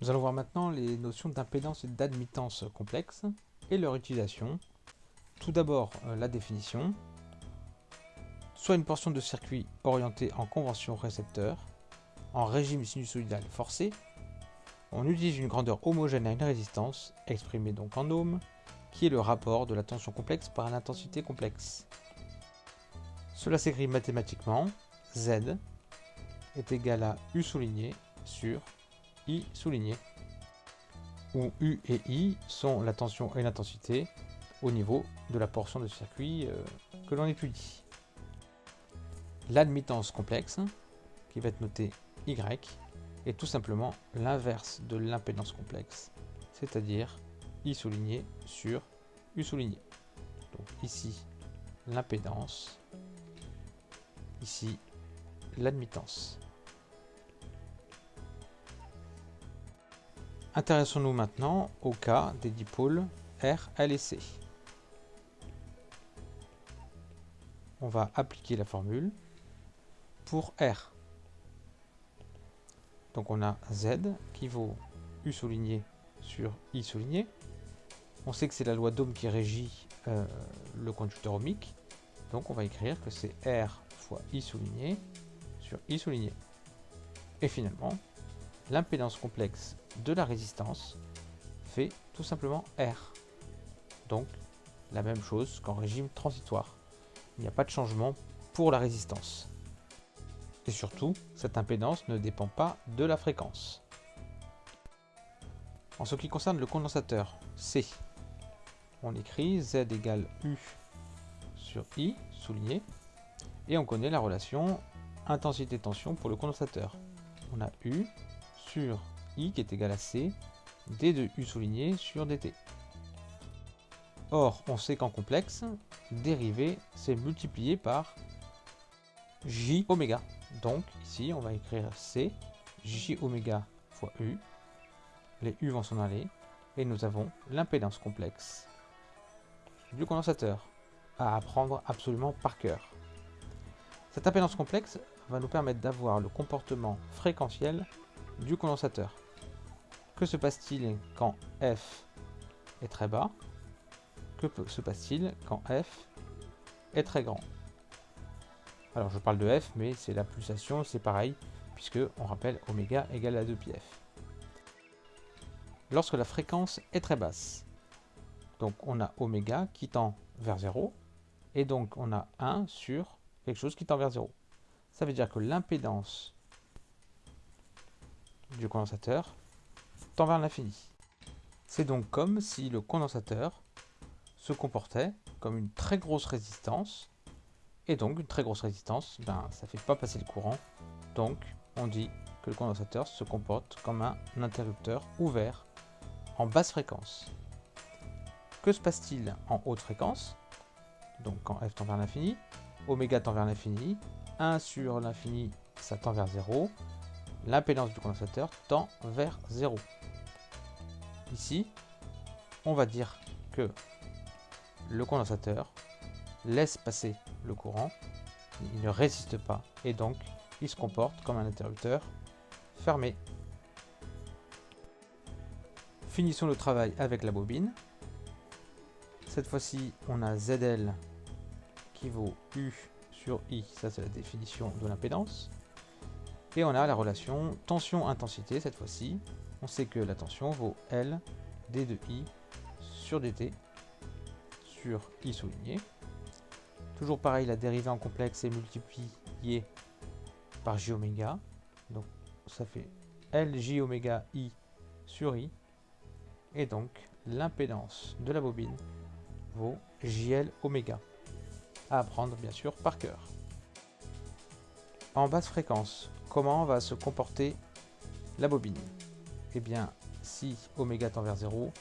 Nous allons voir maintenant les notions d'impédance et d'admittance complexes et leur utilisation. Tout d'abord, euh, la définition. Soit une portion de circuit orientée en convention récepteur, en régime sinusoïdal forcé, on utilise une grandeur homogène à une résistance, exprimée donc en ohms, qui est le rapport de la tension complexe par l'intensité complexe. Cela s'écrit mathématiquement, Z est égal à U souligné sur I souligné, où U et I sont la tension et l'intensité au niveau de la portion de circuit euh, que l'on étudie. L'admittance complexe, qui va être notée Y, est tout simplement l'inverse de l'impédance complexe, c'est-à-dire I souligné sur U souligné. Donc ici, l'impédance, ici, l'admittance. Intéressons-nous maintenant au cas des dipôles R, L et C. On va appliquer la formule pour R. Donc on a Z qui vaut U souligné sur I souligné. On sait que c'est la loi d'Ohm qui régit euh, le conducteur ohmique. Donc on va écrire que c'est R fois I souligné sur I souligné. Et finalement, l'impédance complexe de la résistance fait tout simplement R. Donc la même chose qu'en régime transitoire. Il n'y a pas de changement pour la résistance. Et surtout, cette impédance ne dépend pas de la fréquence. En ce qui concerne le condensateur C, on écrit Z égale U sur I, souligné, et on connaît la relation intensité-tension pour le condensateur. On a U sur I qui est égal à C, D de U souligné sur dt. Or, on sait qu'en complexe, dérivé, c'est multiplié par J oméga. Donc, ici, on va écrire C, J oméga fois U. Les U vont s'en aller. Et nous avons l'impédance complexe du condensateur à apprendre absolument par cœur. Cette impédance complexe va nous permettre d'avoir le comportement fréquentiel du condensateur. Que se passe-t-il quand F est très bas? Que se passe-t-il quand F est très grand? Alors je parle de F, mais c'est la pulsation, c'est pareil, puisque on rappelle oméga égale à 2πf. Lorsque la fréquence est très basse, donc on a oméga qui tend vers 0, et donc on a 1 sur quelque chose qui tend vers 0. Ça veut dire que l'impédance du condensateur tend vers l'infini. C'est donc comme si le condensateur se comportait comme une très grosse résistance, et donc une très grosse résistance, ben, ça ne fait pas passer le courant, donc on dit que le condensateur se comporte comme un interrupteur ouvert en basse fréquence. Que se passe-t-il en haute fréquence? Donc quand f tend vers l'infini, oméga tend vers l'infini, 1 sur l'infini, ça tend vers 0, l'impédance du condensateur tend vers 0. Ici, on va dire que le condensateur laisse passer le courant, il ne résiste pas, et donc il se comporte comme un interrupteur fermé. Finissons le travail avec la bobine. Cette fois-ci, on a ZL qui vaut U sur I, ça c'est la définition de l'impédance. Et on a la relation tension-intensité cette fois-ci. On sait que la tension vaut L d de I sur dt sur I souligné. Toujours pareil, la dérivée en complexe est multipliée par j oméga. Donc ça fait LJ oméga I sur I. Et donc l'impédance de la bobine vaut JL oméga. À apprendre bien sûr par cœur. En basse fréquence, comment va se comporter la bobine Eh bien, si oméga tend vers 0,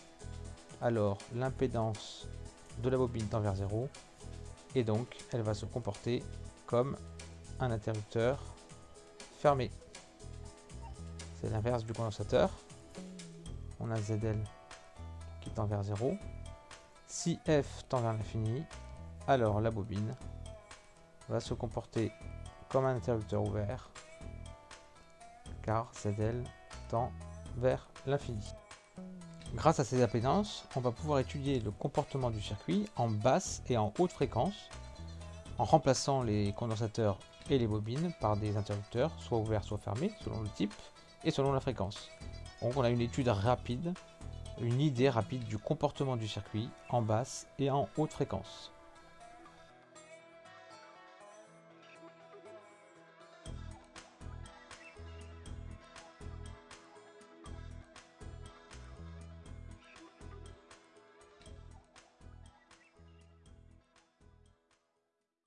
alors l'impédance de la bobine tend vers 0, et donc elle va se comporter comme un interrupteur fermé. C'est l'inverse du condensateur. On a ZL qui tend vers 0. Si F tend vers l'infini, alors la bobine va se comporter comme un interrupteur ouvert car ZL tend vers l'infini. Grâce à ces appétences, on va pouvoir étudier le comportement du circuit en basse et en haute fréquence, en remplaçant les condensateurs et les bobines par des interrupteurs, soit ouverts soit fermés, selon le type et selon la fréquence. Donc on a une étude rapide, une idée rapide du comportement du circuit en basse et en haute fréquence.